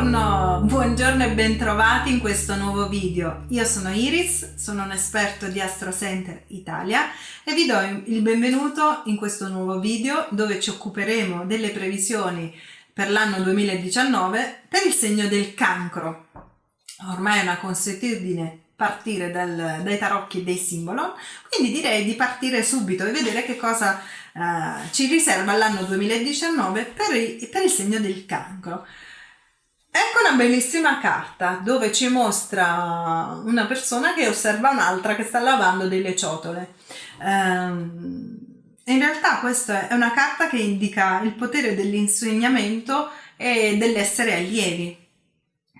Buongiorno, buongiorno e bentrovati in questo nuovo video. Io sono Iris, sono un esperto di Astro Center Italia e vi do il benvenuto in questo nuovo video dove ci occuperemo delle previsioni per l'anno 2019 per il segno del cancro. Ormai è una consuetudine partire dal, dai tarocchi dei simbolon, quindi direi di partire subito e vedere che cosa uh, ci riserva l'anno 2019 per, i, per il segno del cancro. Ecco una bellissima carta dove ci mostra una persona che osserva un'altra che sta lavando delle ciotole. Um, in realtà questa è una carta che indica il potere dell'insegnamento e dell'essere allievi.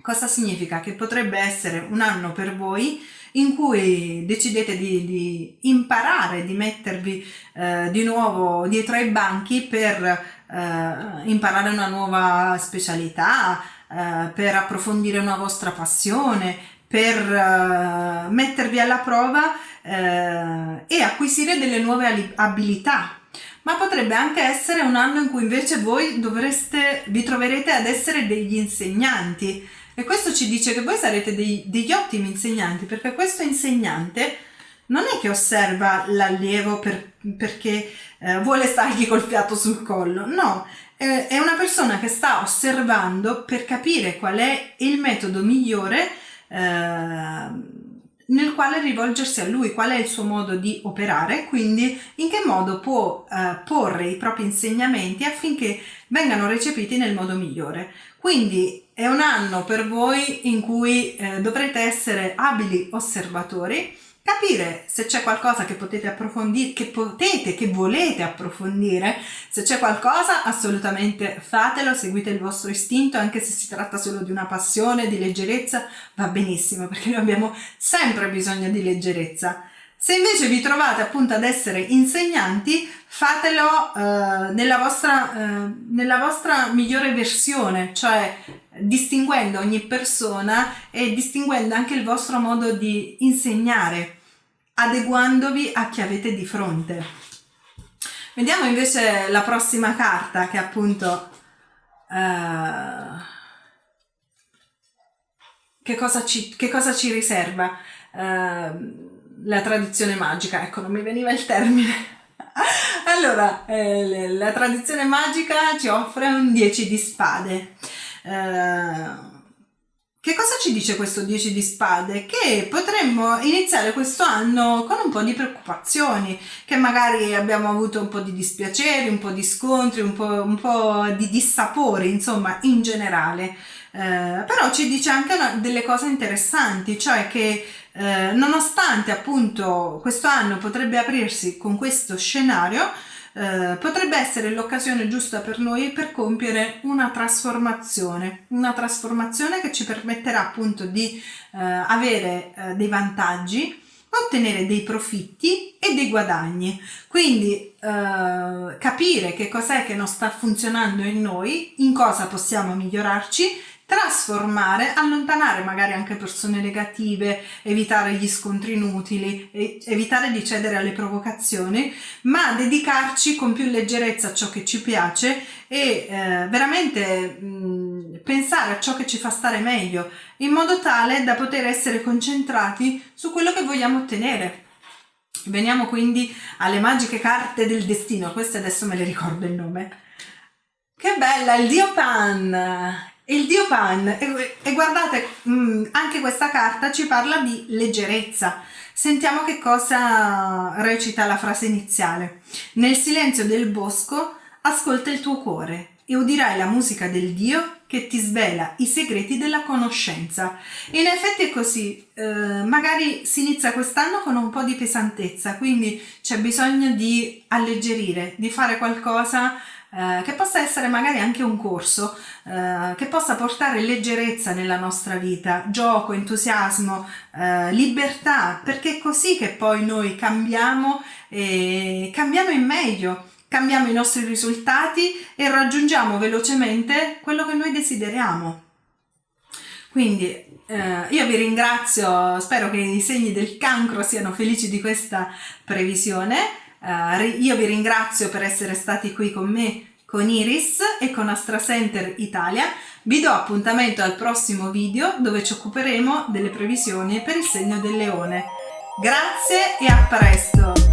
Cosa significa? Che potrebbe essere un anno per voi in cui decidete di, di imparare, di mettervi eh, di nuovo dietro ai banchi per eh, imparare una nuova specialità, eh, per approfondire una vostra passione, per uh, mettervi alla prova uh, e acquisire delle nuove abilità. Ma potrebbe anche essere un anno in cui invece voi dovreste, vi troverete ad essere degli insegnanti e questo ci dice che voi sarete dei, degli ottimi insegnanti perché questo insegnante non è che osserva l'allievo per, perché eh, vuole stargli col fiato sul collo, no, eh, è una persona che sta osservando per capire qual è il metodo migliore eh, nel quale rivolgersi a lui, qual è il suo modo di operare, quindi in che modo può eh, porre i propri insegnamenti affinché vengano recepiti nel modo migliore. Quindi è un anno per voi in cui eh, dovrete essere abili osservatori, capire se c'è qualcosa che potete approfondire, che potete, che volete approfondire, se c'è qualcosa assolutamente fatelo, seguite il vostro istinto, anche se si tratta solo di una passione, di leggerezza, va benissimo, perché noi abbiamo sempre bisogno di leggerezza. Se invece vi trovate appunto ad essere insegnanti, fatelo eh, nella, vostra, eh, nella vostra migliore versione, cioè distinguendo ogni persona e distinguendo anche il vostro modo di insegnare adeguandovi a chi avete di fronte. Vediamo invece la prossima carta che appunto uh, che, cosa ci, che cosa ci riserva uh, la tradizione magica, ecco non mi veniva il termine. allora, eh, la tradizione magica ci offre un 10 di spade. Uh, che cosa ci dice questo 10 di spade? Che potremmo iniziare questo anno con un po' di preoccupazioni, che magari abbiamo avuto un po' di dispiaceri, un po' di scontri, un po', un po di dissapori, insomma, in generale. Eh, però ci dice anche delle cose interessanti, cioè che eh, nonostante appunto questo anno potrebbe aprirsi con questo scenario, eh, potrebbe essere l'occasione giusta per noi per compiere una trasformazione, una trasformazione che ci permetterà appunto di eh, avere eh, dei vantaggi, ottenere dei profitti e dei guadagni. Quindi eh, capire che cos'è che non sta funzionando in noi, in cosa possiamo migliorarci trasformare, allontanare magari anche persone negative, evitare gli scontri inutili, evitare di cedere alle provocazioni, ma dedicarci con più leggerezza a ciò che ci piace e eh, veramente mh, pensare a ciò che ci fa stare meglio, in modo tale da poter essere concentrati su quello che vogliamo ottenere. Veniamo quindi alle magiche carte del destino, queste adesso me le ricordo il nome. Che bella, il dio Pan! Il dio Pan e, e guardate mh, mm, anche questa carta ci parla di leggerezza. Sentiamo che cosa recita la frase iniziale. Nel silenzio del bosco ascolta il tuo cuore e udirai la musica del Dio che ti svela i segreti della conoscenza. In effetti è così, eh, magari si inizia quest'anno con un po' di pesantezza, quindi c'è bisogno di alleggerire, di fare qualcosa eh, che possa essere magari anche un corso, eh, che possa portare leggerezza nella nostra vita, gioco, entusiasmo, eh, libertà, perché è così che poi noi cambiamo e cambiamo in meglio, cambiamo i nostri risultati e raggiungiamo velocemente quello che noi desideriamo. Quindi eh, io vi ringrazio, spero che i segni del cancro siano felici di questa previsione Uh, io vi ringrazio per essere stati qui con me con Iris e con AstraCenter Italia vi do appuntamento al prossimo video dove ci occuperemo delle previsioni per il segno del leone. Grazie e a presto!